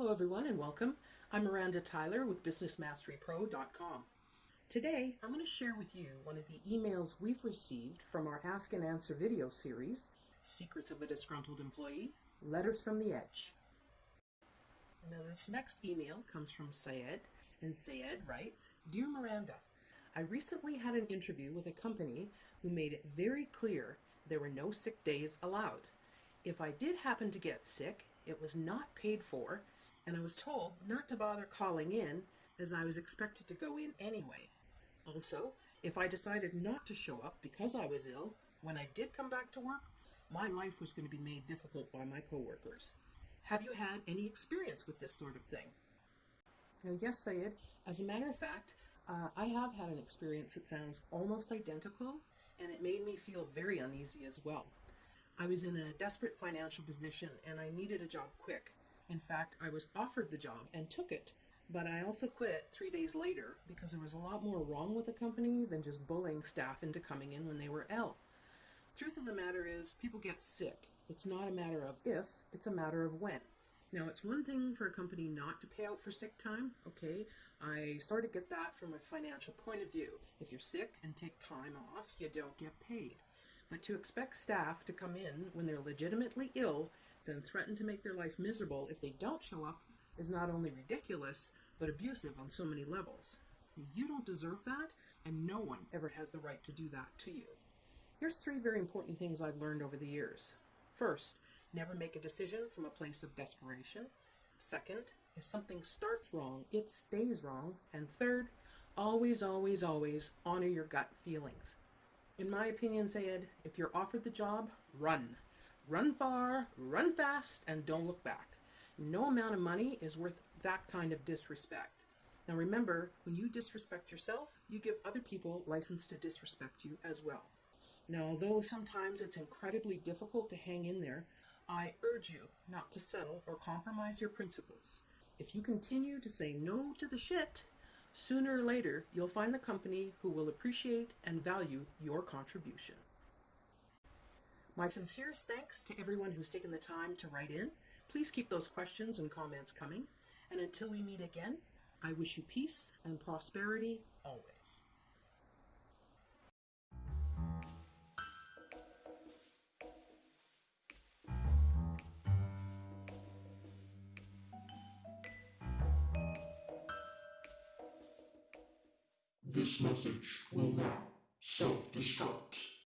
Hello everyone and welcome. I'm Miranda Tyler with BusinessMasteryPro.com. Today I'm going to share with you one of the emails we've received from our Ask and Answer video series, Secrets of a Disgruntled Employee, Letters from the Edge. Now this next email comes from Syed, and Syed writes, Dear Miranda, I recently had an interview with a company who made it very clear there were no sick days allowed. If I did happen to get sick, it was not paid for and I was told not to bother calling in as I was expected to go in anyway. Also, if I decided not to show up because I was ill, when I did come back to work, my life was going to be made difficult by my coworkers. Have you had any experience with this sort of thing? Now, yes, Syed. As a matter of fact, uh, I have had an experience that sounds almost identical, and it made me feel very uneasy as well. I was in a desperate financial position and I needed a job quick. In fact, I was offered the job and took it, but I also quit three days later because there was a lot more wrong with the company than just bullying staff into coming in when they were ill. Truth of the matter is, people get sick. It's not a matter of if, it's a matter of when. Now, it's one thing for a company not to pay out for sick time, okay? I sort of get that from a financial point of view. If you're sick and take time off, you don't get paid. But to expect staff to come in when they're legitimately ill, then threaten to make their life miserable if they don't show up, is not only ridiculous, but abusive on so many levels. You don't deserve that, and no one ever has the right to do that to you. Here's three very important things I've learned over the years. First, never make a decision from a place of desperation. Second, if something starts wrong, it stays wrong. And third, always, always, always honor your gut feelings. In my opinion, Syed, if you're offered the job, run. Run far, run fast, and don't look back. No amount of money is worth that kind of disrespect. Now remember, when you disrespect yourself, you give other people license to disrespect you as well. Now, although sometimes it's incredibly difficult to hang in there, I urge you not to settle or compromise your principles. If you continue to say no to the shit, Sooner or later, you'll find the company who will appreciate and value your contribution. My sincerest thanks to everyone who's taken the time to write in. Please keep those questions and comments coming. And until we meet again, I wish you peace and prosperity always. This message will now self-destruct.